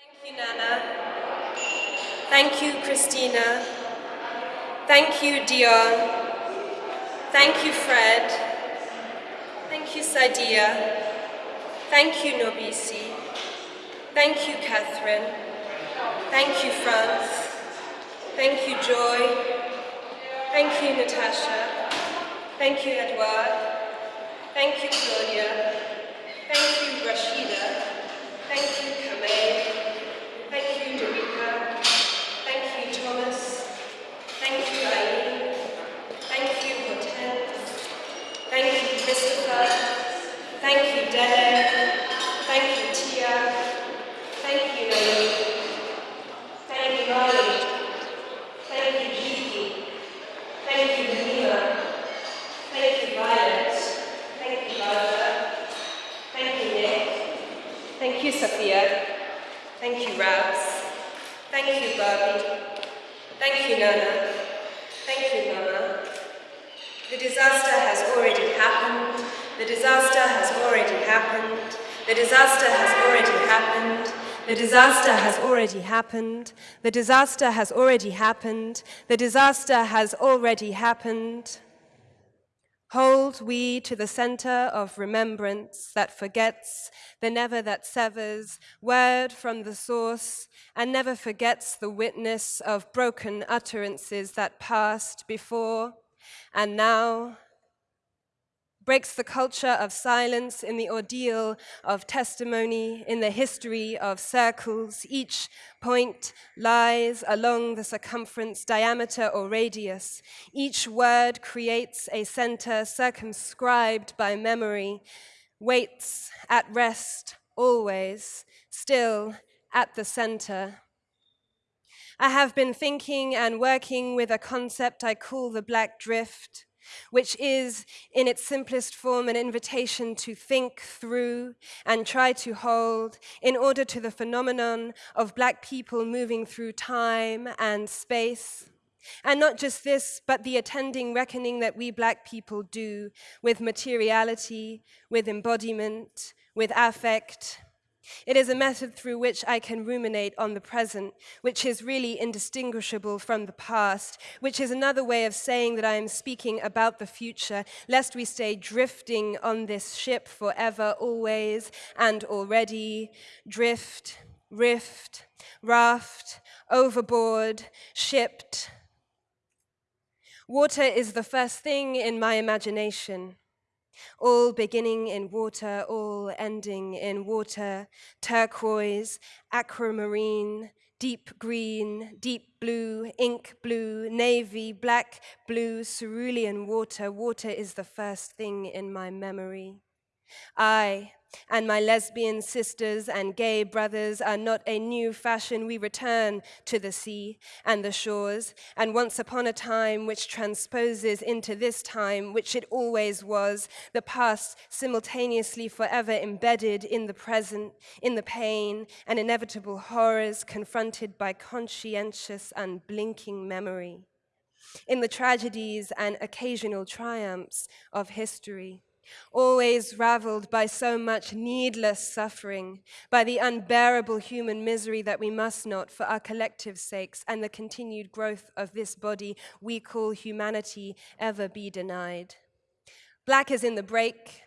Thank you, Nana. Thank you, Christina. Thank you, Dion. Thank you, Fred. Thank you, Sadia. Thank you, Nobisi. Thank you, Catherine. Thank you, France. Thank you, Joy. Thank you, Natasha. Thank you, Edouard. Thank you, Claudia. Thank you, Rashida. Thank you, Kamei. Thank you, Dorika. Thank you, Thomas. Thank you, Aileen. Thank you, Hortense. Thank you, Christopher. Thank you, Dele. Thank you, Tia. Thank you, Naomi. Thank you, Molly. Thank you, Gigi. Thank you, Nima. Thank you, Violet. Thank you, Rosa. Thank you, Nick. Thank you, Sophia. Thank you, Rabs. Thank you, Barbie. Thank you, Nana. Thank you, Mama. The disaster has already happened. The disaster has already happened. The disaster has already happened. The disaster has already happened. The disaster has already happened. The disaster has already happened. Hold we to the center of remembrance that forgets, the never that severs, word from the source, and never forgets the witness of broken utterances that passed before and now breaks the culture of silence in the ordeal of testimony, in the history of circles. Each point lies along the circumference, diameter, or radius. Each word creates a center circumscribed by memory, waits at rest, always, still at the center. I have been thinking and working with a concept I call the black drift which is, in its simplest form, an invitation to think through and try to hold in order to the phenomenon of Black people moving through time and space. And not just this, but the attending reckoning that we Black people do with materiality, with embodiment, with affect, it is a method through which I can ruminate on the present, which is really indistinguishable from the past, which is another way of saying that I am speaking about the future, lest we stay drifting on this ship forever, always, and already. Drift, rift, raft, overboard, shipped. Water is the first thing in my imagination all beginning in water, all ending in water, turquoise, aquamarine, deep green, deep blue, ink blue, navy, black, blue, cerulean water. Water is the first thing in my memory. I, and my lesbian sisters and gay brothers are not a new fashion. We return to the sea and the shores, and once upon a time which transposes into this time, which it always was, the past simultaneously forever embedded in the present, in the pain and inevitable horrors confronted by conscientious and blinking memory, in the tragedies and occasional triumphs of history always raveled by so much needless suffering, by the unbearable human misery that we must not, for our collective sakes and the continued growth of this body we call humanity, ever be denied. Black is in the break.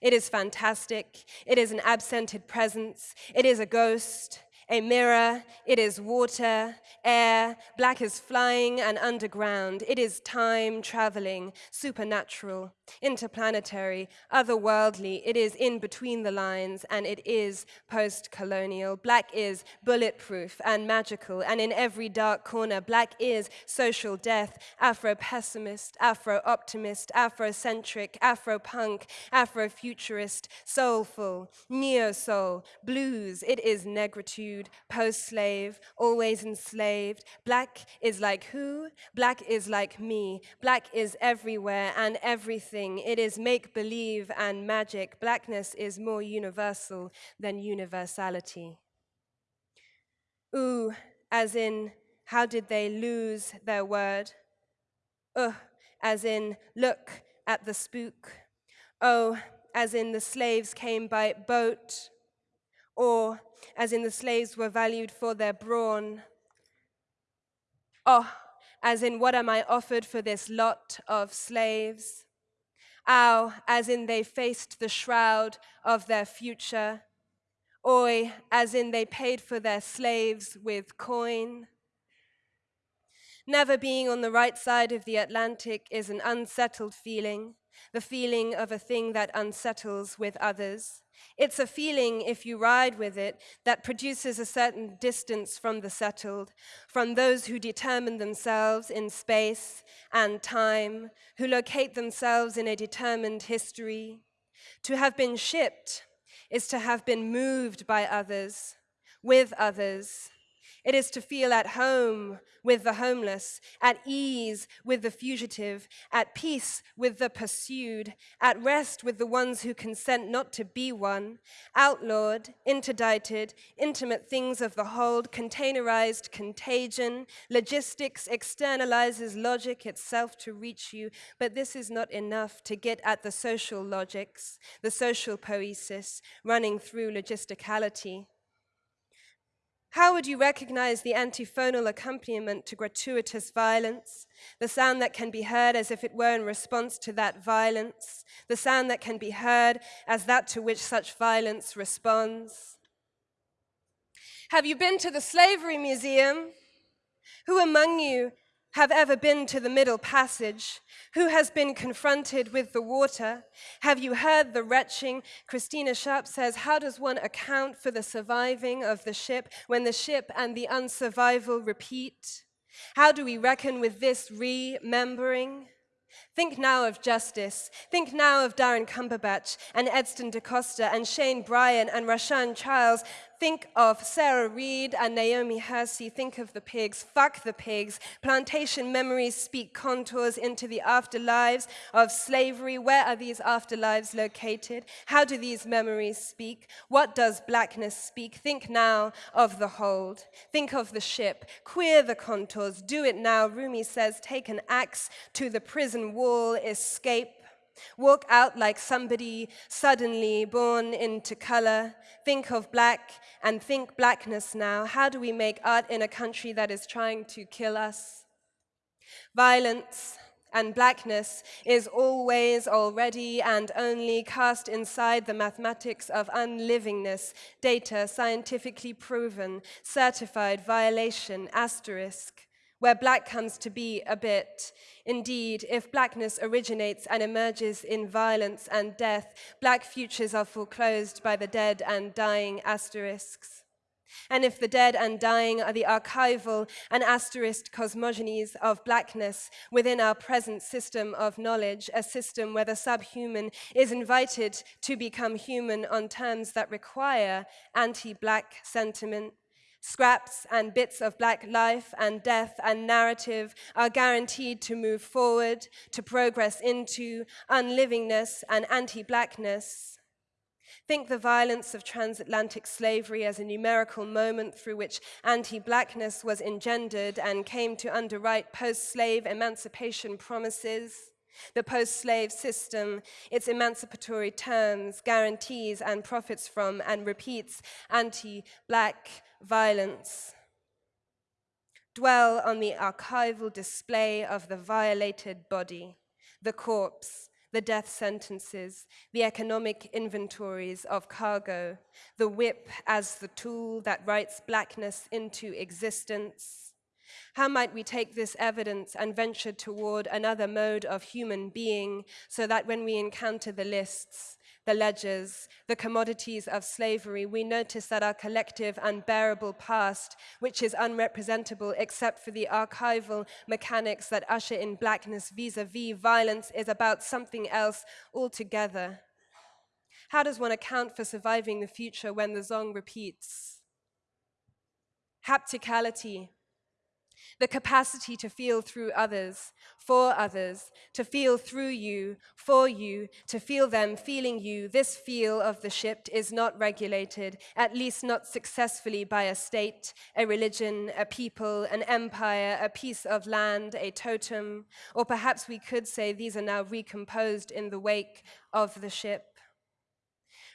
It is fantastic. It is an absented presence. It is a ghost a mirror, it is water, air, black is flying and underground, it is time traveling, supernatural, interplanetary, otherworldly, it is in between the lines, and it is post colonial. Black is bulletproof and magical, and in every dark corner, black is social death, Afro pessimist, Afro optimist, Afrocentric, Afro punk, Afro futurist, soulful, neo soul, blues, it is negritude post slave, always enslaved. Black is like who? Black is like me. Black is everywhere and everything. It is make believe and magic. Blackness is more universal than universality. Ooh, as in, how did they lose their word? Ugh, as in, look at the spook. Oh, as in, the slaves came by boat Or, as in the slaves were valued for their brawn, oh, as in what am I offered for this lot of slaves? Ow, as in they faced the shroud of their future. Oi, as in they paid for their slaves with coin. Never being on the right side of the Atlantic is an unsettled feeling, the feeling of a thing that unsettles with others. It's a feeling, if you ride with it, that produces a certain distance from the settled, from those who determine themselves in space and time, who locate themselves in a determined history. To have been shipped is to have been moved by others, with others, it is to feel at home with the homeless, at ease with the fugitive, at peace with the pursued, at rest with the ones who consent not to be one, outlawed, interdicted, intimate things of the hold, containerized contagion, logistics externalizes logic itself to reach you, but this is not enough to get at the social logics, the social poesis running through logisticality. How would you recognize the antiphonal accompaniment to gratuitous violence? The sound that can be heard as if it were in response to that violence, the sound that can be heard as that to which such violence responds. Have you been to the Slavery Museum? Who among you have ever been to the Middle Passage? Who has been confronted with the water? Have you heard the retching? Christina Sharpe says, How does one account for the surviving of the ship when the ship and the unsurvival repeat? How do we reckon with this remembering? Think now of Justice. Think now of Darren Cumberbatch and Edson DaCosta and Shane Bryant and Rashan Charles Think of Sarah Reed and Naomi Hersi. Think of the pigs. Fuck the pigs. Plantation memories speak contours into the afterlives of slavery. Where are these afterlives located? How do these memories speak? What does blackness speak? Think now of the hold. Think of the ship. Queer the contours. Do it now. Rumi says, take an axe to the prison wall. Escape Walk out like somebody suddenly born into color. Think of black and think blackness now. How do we make art in a country that is trying to kill us? Violence and blackness is always, already, and only cast inside the mathematics of unlivingness, data scientifically proven, certified violation, asterisk where black comes to be a bit. Indeed, if blackness originates and emerges in violence and death, black futures are foreclosed by the dead and dying asterisks. And if the dead and dying are the archival and asterisk cosmogonies of blackness within our present system of knowledge, a system where the subhuman is invited to become human on terms that require anti-black sentiment, Scraps and bits of black life and death and narrative are guaranteed to move forward, to progress into unlivingness and anti-blackness. Think the violence of transatlantic slavery as a numerical moment through which anti-blackness was engendered and came to underwrite post-slave emancipation promises. The post-slave system, its emancipatory terms, guarantees and profits from and repeats anti-black violence. Dwell on the archival display of the violated body, the corpse, the death sentences, the economic inventories of cargo, the whip as the tool that writes blackness into existence. How might we take this evidence and venture toward another mode of human being so that when we encounter the lists, the ledgers, the commodities of slavery, we notice that our collective unbearable past, which is unrepresentable except for the archival mechanics that usher in blackness vis-a-vis -vis violence, is about something else altogether. How does one account for surviving the future when the song repeats? Hapticality, the capacity to feel through others, for others, to feel through you, for you, to feel them feeling you. This feel of the shipped is not regulated, at least not successfully by a state, a religion, a people, an empire, a piece of land, a totem, or perhaps we could say these are now recomposed in the wake of the ship.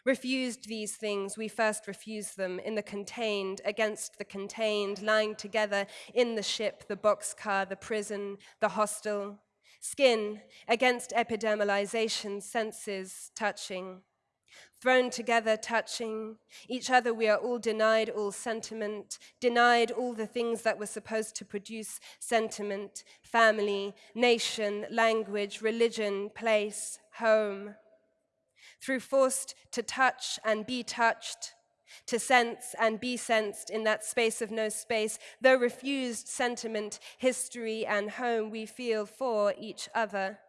Refused these things, we first refused them in the contained, against the contained, lying together in the ship, the boxcar, the prison, the hostel. Skin against epidermalization, senses touching. Thrown together, touching each other, we are all denied all sentiment, denied all the things that were supposed to produce sentiment family, nation, language, religion, place, home. Through forced to touch and be touched, to sense and be sensed in that space of no space, though refused sentiment, history, and home, we feel for each other.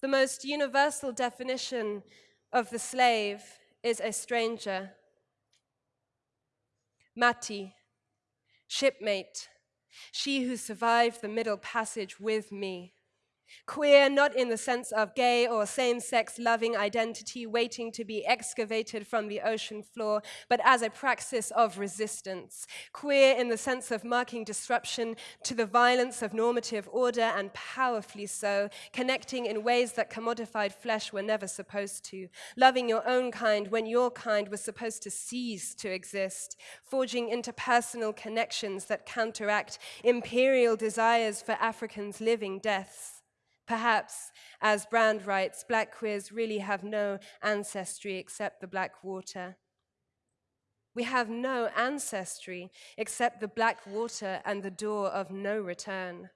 The most universal definition of the slave is a stranger. Mati, shipmate, she who survived the middle passage with me. Queer, not in the sense of gay or same sex loving identity waiting to be excavated from the ocean floor, but as a praxis of resistance. Queer in the sense of marking disruption to the violence of normative order and powerfully so, connecting in ways that commodified flesh were never supposed to. Loving your own kind when your kind was supposed to cease to exist. Forging interpersonal connections that counteract imperial desires for Africans living deaths. Perhaps, as Brand writes, black queers really have no ancestry except the black water. We have no ancestry except the black water and the door of no return.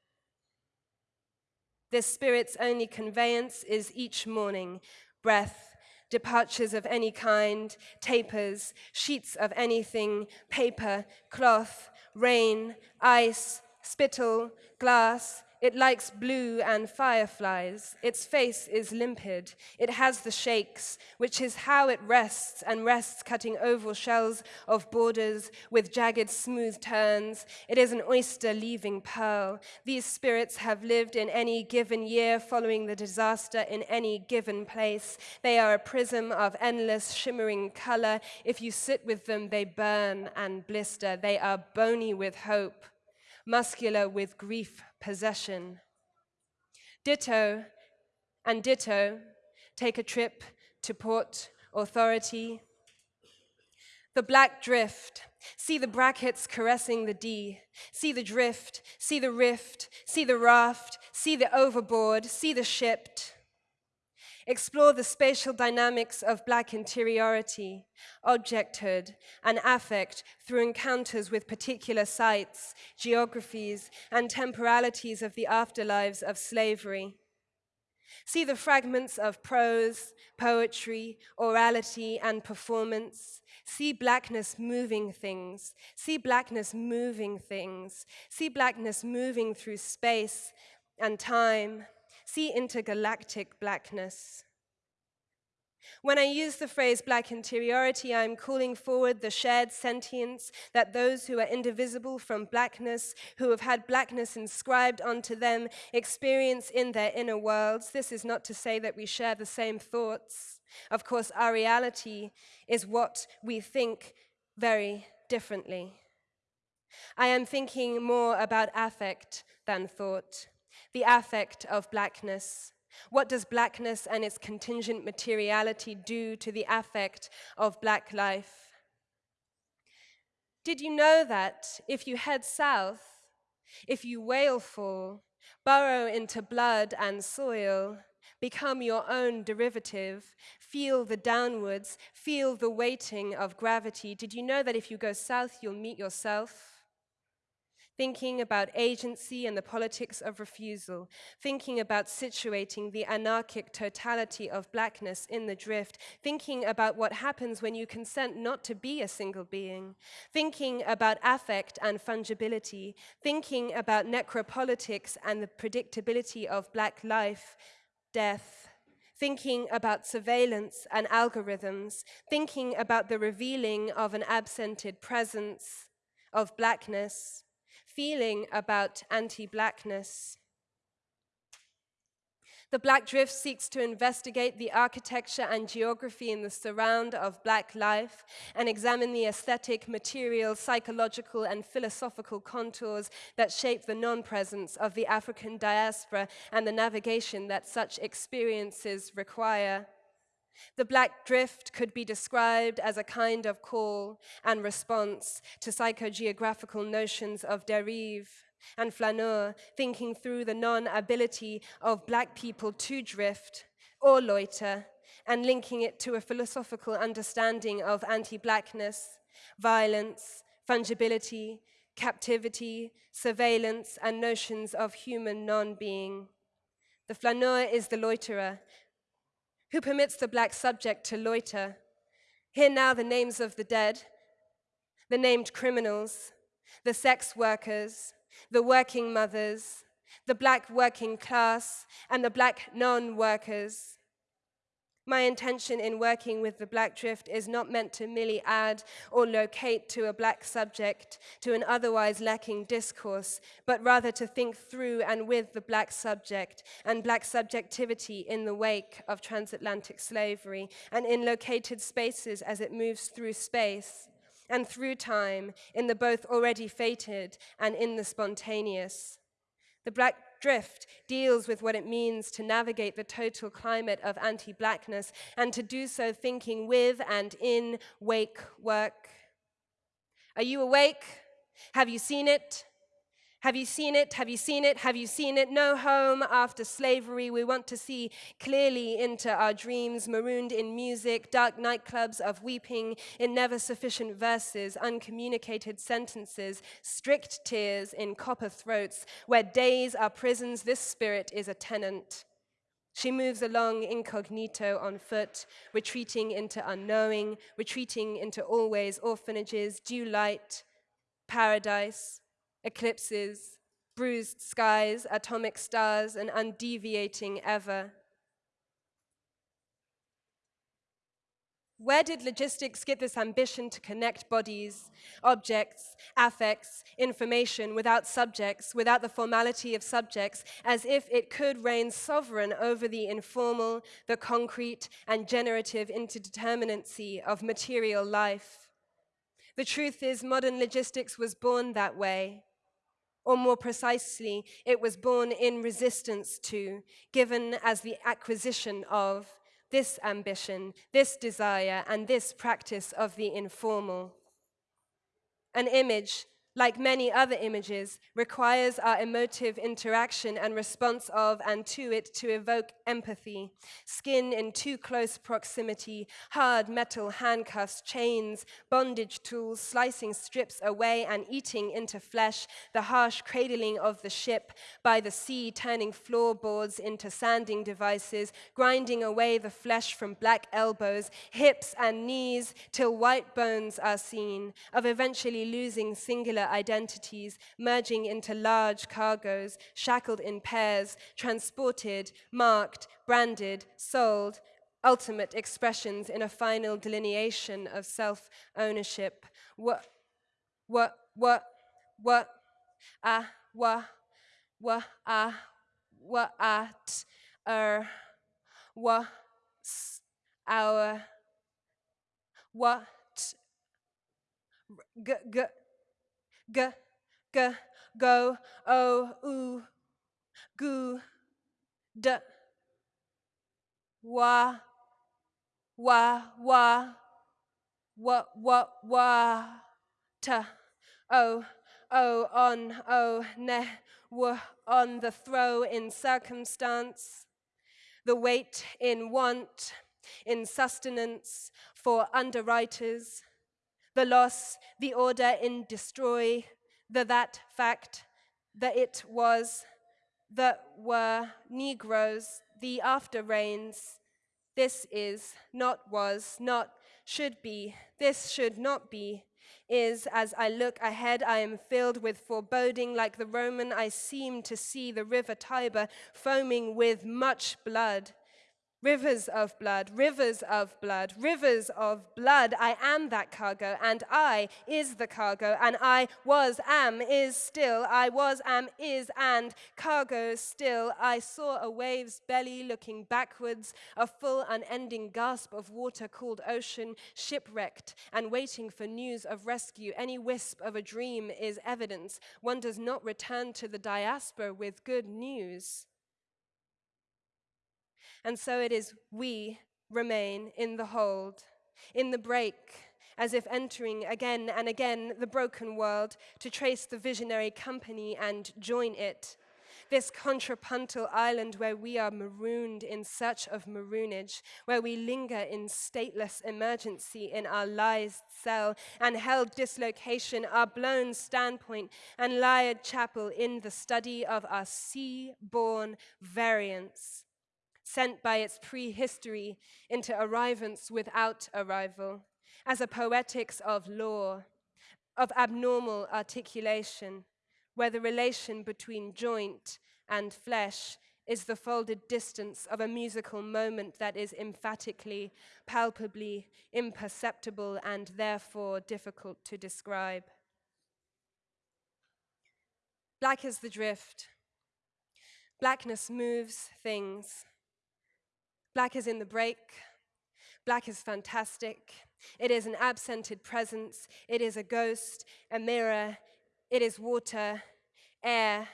This spirit's only conveyance is each morning breath, departures of any kind, tapers, sheets of anything, paper, cloth, rain, ice, spittle, glass, it likes blue and fireflies. Its face is limpid. It has the shakes, which is how it rests and rests, cutting oval shells of borders with jagged, smooth turns. It is an oyster leaving pearl. These spirits have lived in any given year following the disaster in any given place. They are a prism of endless, shimmering color. If you sit with them, they burn and blister. They are bony with hope muscular with grief possession. Ditto and ditto take a trip to port authority. The black drift, see the brackets caressing the D, see the drift, see the rift, see the raft, see the overboard, see the shipped. Explore the spatial dynamics of Black interiority, objecthood, and affect through encounters with particular sites, geographies, and temporalities of the afterlives of slavery. See the fragments of prose, poetry, orality, and performance. See blackness moving things. See blackness moving things. See blackness moving through space and time See intergalactic blackness. When I use the phrase black interiority, I'm calling forward the shared sentience that those who are indivisible from blackness, who have had blackness inscribed onto them, experience in their inner worlds. This is not to say that we share the same thoughts. Of course, our reality is what we think very differently. I am thinking more about affect than thought the affect of blackness. What does blackness and its contingent materiality do to the affect of black life? Did you know that if you head south, if you wailful, burrow into blood and soil, become your own derivative, feel the downwards, feel the weighting of gravity, did you know that if you go south, you'll meet yourself? Thinking about agency and the politics of refusal, thinking about situating the anarchic totality of blackness in the drift, thinking about what happens when you consent not to be a single being, thinking about affect and fungibility, thinking about necropolitics and the predictability of black life, death, thinking about surveillance and algorithms, thinking about the revealing of an absented presence of blackness, feeling about anti-blackness. The Black Drift seeks to investigate the architecture and geography in the surround of Black life and examine the aesthetic, material, psychological, and philosophical contours that shape the non-presence of the African diaspora and the navigation that such experiences require. The black drift could be described as a kind of call and response to psychogeographical notions of dérive and flaneur, thinking through the non ability of black people to drift or loiter, and linking it to a philosophical understanding of anti blackness, violence, fungibility, captivity, surveillance, and notions of human non being. The flaneur is the loiterer, who permits the black subject to loiter. Hear now the names of the dead, the named criminals, the sex workers, the working mothers, the black working class, and the black non workers. My intention in working with the Black Drift is not meant to merely add or locate to a black subject to an otherwise lacking discourse, but rather to think through and with the black subject and black subjectivity in the wake of transatlantic slavery and in located spaces as it moves through space and through time in the both already fated and in the spontaneous. The Black Drift deals with what it means to navigate the total climate of anti blackness and to do so thinking with and in wake work. Are you awake? Have you seen it? Have you seen it? Have you seen it? Have you seen it? No home after slavery. We want to see clearly into our dreams, marooned in music, dark nightclubs of weeping, in never sufficient verses, uncommunicated sentences, strict tears in copper throats. Where days are prisons, this spirit is a tenant. She moves along incognito on foot, retreating into unknowing, retreating into always orphanages, dew light, paradise eclipses, bruised skies, atomic stars, and undeviating ever. Where did logistics get this ambition to connect bodies, objects, affects, information without subjects, without the formality of subjects, as if it could reign sovereign over the informal, the concrete, and generative interdeterminacy of material life? The truth is, modern logistics was born that way. Or more precisely, it was born in resistance to, given as the acquisition of, this ambition, this desire, and this practice of the informal. An image like many other images, requires our emotive interaction and response of and to it to evoke empathy. Skin in too close proximity, hard metal handcuffs, chains, bondage tools, slicing strips away and eating into flesh, the harsh cradling of the ship by the sea, turning floorboards into sanding devices, grinding away the flesh from black elbows, hips and knees, till white bones are seen, of eventually losing singular identities merging into large cargoes, shackled in pairs, transported, marked, branded, sold, ultimate expressions in a final delineation of self ownership. What, what, what, what, ah, what, wa, ah, what, at, er, wa, our, what, g, g, g, g, go, o, u, gu, d, wa, wa, wa, wa, wa, wa, ta, o, o, on, o, ne, w, on the throw in circumstance, the weight in want, in sustenance for underwriters, the loss, the order in destroy, the that fact, the it was, the were Negroes, the after rains. This is, not was, not should be, this should not be, is as I look ahead, I am filled with foreboding, like the Roman, I seem to see the river Tiber foaming with much blood. Rivers of blood, rivers of blood, rivers of blood. I am that cargo, and I is the cargo, and I was, am, is still, I was, am, is, and cargo still. I saw a wave's belly looking backwards, a full, unending gasp of water called ocean, shipwrecked and waiting for news of rescue. Any wisp of a dream is evidence. One does not return to the diaspora with good news. And so it is we remain in the hold, in the break, as if entering again and again the broken world to trace the visionary company and join it. This contrapuntal island where we are marooned in search of maroonage, where we linger in stateless emergency in our lies cell and held dislocation, our blown standpoint and lied chapel in the study of our sea-born variance sent by its prehistory into arrivance without arrival, as a poetics of law, of abnormal articulation, where the relation between joint and flesh is the folded distance of a musical moment that is emphatically, palpably imperceptible and therefore difficult to describe. Black is the drift. Blackness moves things. Black is in the break. Black is fantastic. It is an absented presence. It is a ghost, a mirror. It is water, air,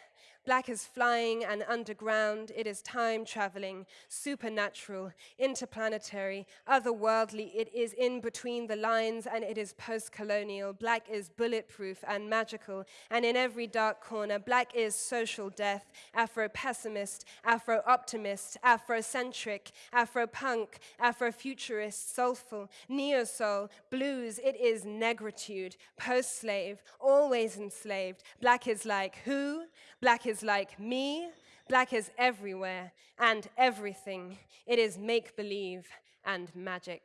Black is flying and underground. It is time traveling, supernatural, interplanetary, otherworldly. It is in between the lines and it is post colonial. Black is bulletproof and magical. And in every dark corner, black is social death, Afro pessimist, Afro optimist, Afrocentric, Afro punk, Afro futurist, soulful, neo soul, blues. It is negritude, post slave, always enslaved. Black is like who? Black is like me. Black is everywhere and everything. It is make believe and magic.